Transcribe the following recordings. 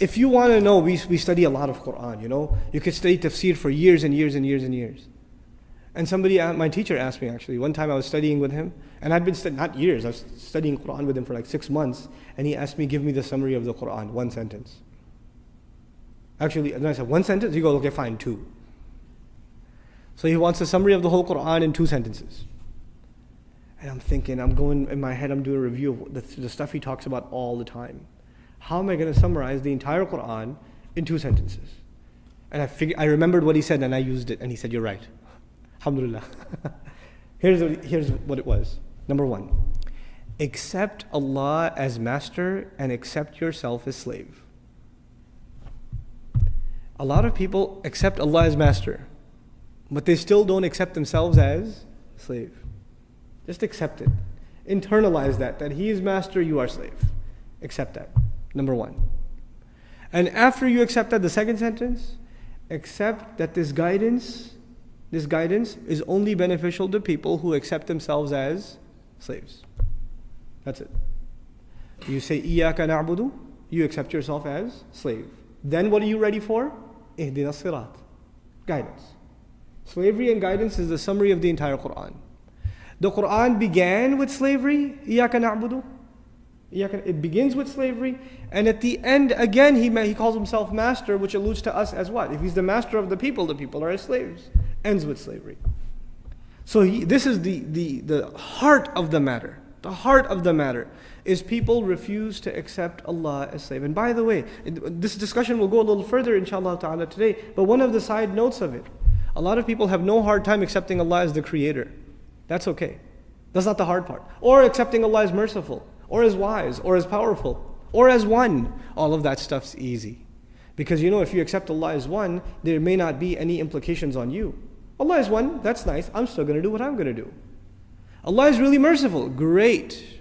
if you want to know, we, we study a lot of Quran, you know. You could study tafsir for years and years and years and years. And somebody, uh, my teacher asked me actually, one time I was studying with him, and I'd been, not years, I was studying Quran with him for like six months, and he asked me, give me the summary of the Quran, one sentence. Actually, and I said, one sentence? He goes, okay, fine, two. So he wants a summary of the whole Quran in two sentences. And I'm thinking, I'm going, in my head, I'm doing a review of the, the stuff he talks about all the time. How am I going to summarize the entire Quran in two sentences? And I, figured, I remembered what he said and I used it, and he said, You're right. Alhamdulillah. here's, what, here's what it was. Number one, accept Allah as master and accept yourself as slave. A lot of people accept Allah as master, but they still don't accept themselves as slave. Just accept it. Internalize that, that He is master, you are slave. Accept that. Number one. And after you accept that, the second sentence, accept that this guidance this guidance is only beneficial to people who accept themselves as slaves. That's it. You say, Iyaka na'budu, you accept yourself as slave. Then what are you ready for? Ihdina sirat. Guidance. Slavery and guidance is the summary of the entire Quran. The Quran began with slavery, Iyaka na'budu. It begins with slavery, and at the end, again, he, he calls himself master, which alludes to us as what? If he's the master of the people, the people are his slaves ends with slavery. So he, this is the, the, the heart of the matter. The heart of the matter is people refuse to accept Allah as slave. And by the way, this discussion will go a little further inshallah ta'ala today, but one of the side notes of it, a lot of people have no hard time accepting Allah as the creator. That's okay. That's not the hard part. Or accepting Allah as merciful, or as wise, or as powerful, or as one. All of that stuff's easy. Because you know, if you accept Allah as one, there may not be any implications on you. Allah is one, that's nice. I'm still going to do what I'm going to do. Allah is really merciful. Great.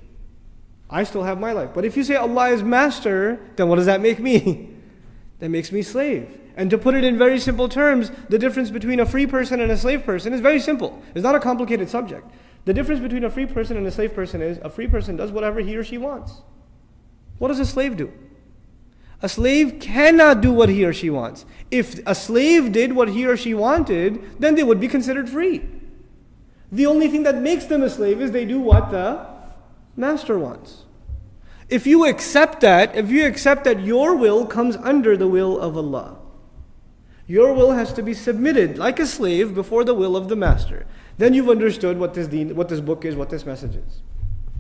I still have my life. But if you say Allah is master, then what does that make me? that makes me slave. And to put it in very simple terms, the difference between a free person and a slave person is very simple. It's not a complicated subject. The difference between a free person and a slave person is a free person does whatever he or she wants. What does a slave do? A slave cannot do what he or she wants. If a slave did what he or she wanted, then they would be considered free. The only thing that makes them a slave is they do what the master wants. If you accept that, if you accept that your will comes under the will of Allah, your will has to be submitted like a slave before the will of the master. Then you've understood what this, deen, what this book is, what this message is.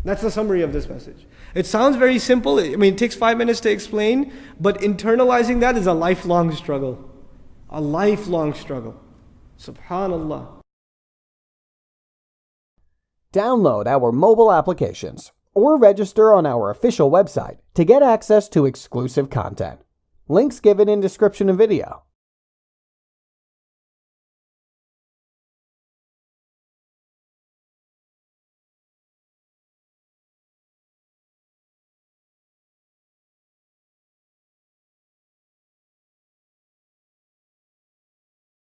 That's the summary of this message. It sounds very simple. I mean, it takes five minutes to explain, but internalizing that is a lifelong struggle. A lifelong struggle. Subhanallah. Download our mobile applications or register on our official website to get access to exclusive content. Links given in description of video.